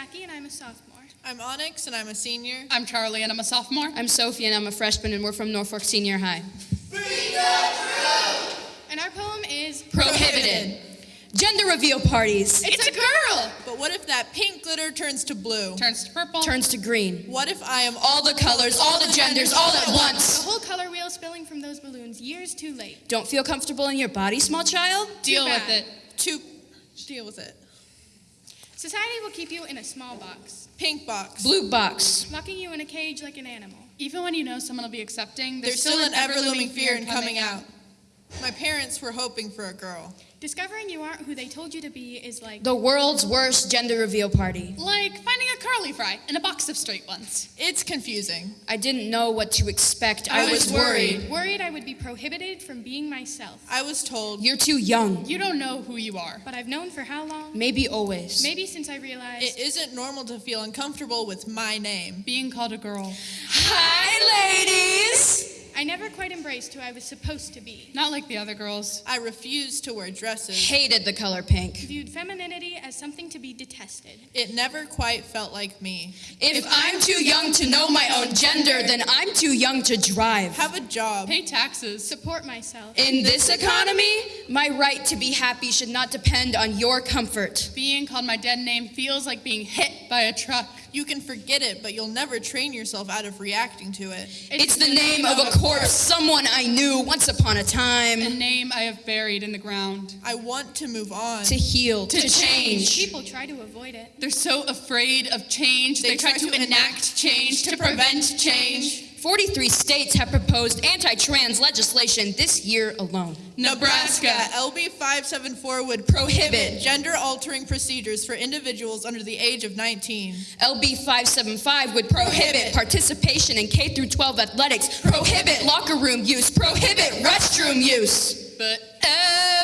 a sophomore. I'm Onyx, and I'm a senior. I'm Charlie, and I'm a sophomore. I'm Sophie, and I'm a freshman, and we're from Norfolk Senior High. And our poem is Prohibited. Gender reveal parties. It's a girl! But what if that pink glitter turns to blue? Turns to purple. Turns to green. What if I am All the colors, all the genders, all at once? the whole color wheel spilling from those balloons years too late. Don't feel comfortable in your body, small child? Deal Too with it. to deal with it? Society will keep you in a small box, Pink box. Blue box. locking you in a cage like an animal. Even when you know someone will be accepting, There's still an ever-looming fear in coming out. My parents were hoping for a girl. Discovering you aren't who they told you to be is like The world's worst gender reveal party. Like finding a curly fry in a box of straight ones. It's confusing. I didn't know what to expect. I, I was was worried. worried I would be prohibited from being myself. I was told You're too young. You don't know who you are. But I've known for how long? Maybe always. Maybe since I realized it isn't normal to feel uncomfortable with my name. Being called a girl. Hi, ladies. I never quite embraced who I was supposed to be. Not like the other girls. I refused to wear dresses. Hated the color pink. Viewed femininity as something to be detested. It never quite felt like me. If I'm too young to know my own gender, then I'm too young to drive. Have a job. Pay taxes. Support myself. In this economy, my right to be happy should not depend on your comfort. Being called my dead name feels like being hit by a truck. You can forget it, but you'll never train yourself out of reacting to it. It's the name of a corpse, someone I knew once upon a time. A time. name I have buried in the ground. I want to move on. To heal, to, change. People try to avoid it. They're so afraid of change, They they, try, try to to enact change to prevent change. 43 states have proposed anti trans legislation this year alone. Nebraska. LB 574 would Prohibit. gender altering procedures for individuals under the age of 19. LB 575 would prohibit participation in K through 12 athletics, prohibit locker room use, prohibit restroom use. But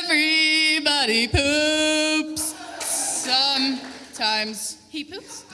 everybody poops. Sometimes. He poops.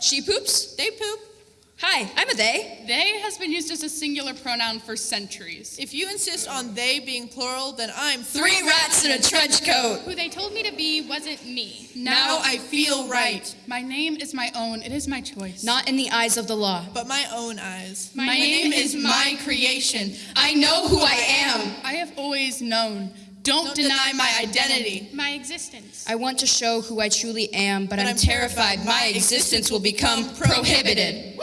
She poops. They poop. Hi, I'm a they. They has been used as a singular pronoun for centuries. If you insist on they being plural, then I'm Three rats in a trench coat. Who they told me to be wasn't me. Now I feel right. My name is my own. It is my choice. Not in the eyes of the law. But my own eyes. My My name name is my creation. I know who I am. I have always known. Don't, Don't deny, deny my my identity. My existence. I want to show who I truly am, but, But I'm, I'm terrified terrified my my existence will become become prohibited.